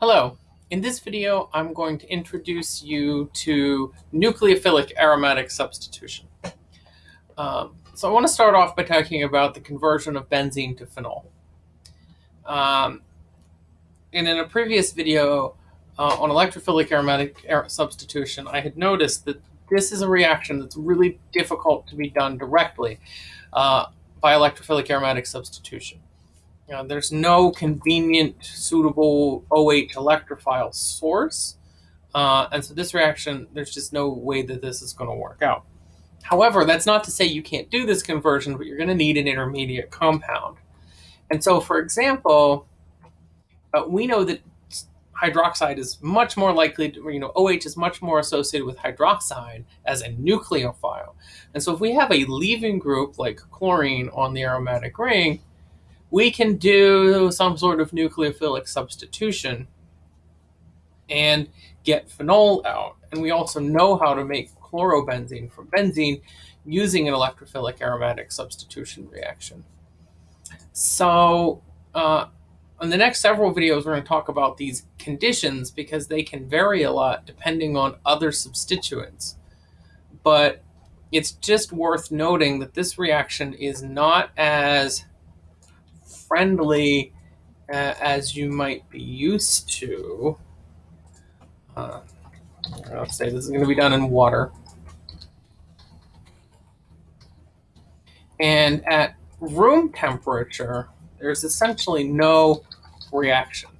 Hello. In this video, I'm going to introduce you to nucleophilic aromatic substitution. Um, so I want to start off by talking about the conversion of benzene to phenol. Um, and in a previous video uh, on electrophilic aromatic substitution, I had noticed that this is a reaction that's really difficult to be done directly uh, by electrophilic aromatic substitution. Uh, there's no convenient, suitable OH electrophile source. Uh, and so this reaction, there's just no way that this is going to work out. However, that's not to say you can't do this conversion, but you're going to need an intermediate compound. And so, for example, uh, we know that hydroxide is much more likely to, you know, OH is much more associated with hydroxide as a nucleophile. And so if we have a leaving group like chlorine on the aromatic ring, we can do some sort of nucleophilic substitution and get phenol out. And we also know how to make chlorobenzene from benzene using an electrophilic aromatic substitution reaction. So uh, in the next several videos, we're going to talk about these conditions because they can vary a lot depending on other substituents. But it's just worth noting that this reaction is not as friendly uh, as you might be used to. Uh, I'll say this is going to be done in water. And at room temperature, there's essentially no reaction.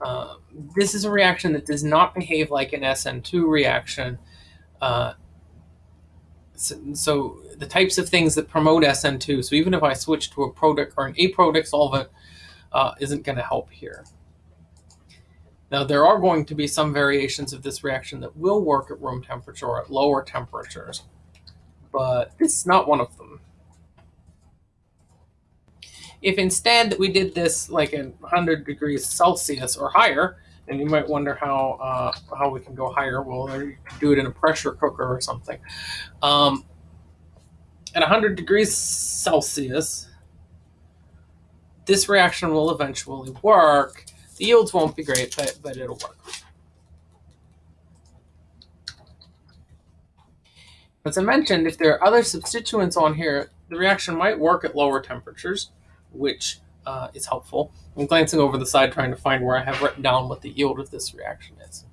Uh, this is a reaction that does not behave like an SN2 reaction. Uh, so, so, the types of things that promote SN2, so even if I switch to a protic or an aprotic solvent, uh, isn't going to help here. Now, there are going to be some variations of this reaction that will work at room temperature or at lower temperatures, but this is not one of them. If instead we did this like at 100 degrees Celsius or higher, and you might wonder how uh, how we can go higher. Well, you can do it in a pressure cooker or something. Um, at 100 degrees Celsius, this reaction will eventually work. The yields won't be great, but, but it'll work. As I mentioned, if there are other substituents on here, the reaction might work at lower temperatures, which uh, is helpful. I'm glancing over the side trying to find where I have written down what the yield of this reaction is.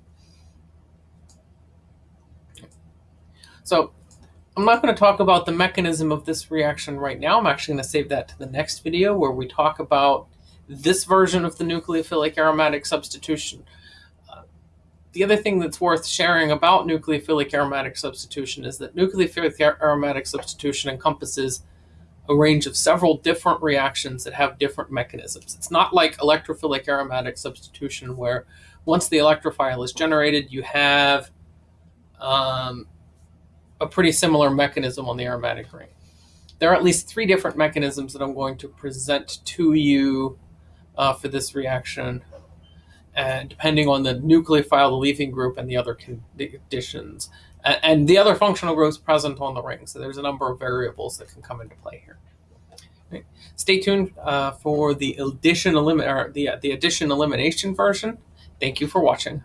So I'm not going to talk about the mechanism of this reaction right now. I'm actually going to save that to the next video where we talk about this version of the nucleophilic aromatic substitution. Uh, the other thing that's worth sharing about nucleophilic aromatic substitution is that nucleophilic aromatic substitution encompasses a range of several different reactions that have different mechanisms. It's not like electrophilic aromatic substitution where once the electrophile is generated, you have um, a pretty similar mechanism on the aromatic ring. There are at least three different mechanisms that I'm going to present to you uh, for this reaction. And depending on the nucleophile, the leaving group, and the other conditions and the other functional groups present on the ring. So there's a number of variables that can come into play here. Right. Stay tuned uh, for the addition, elim or the, the addition elimination version. Thank you for watching.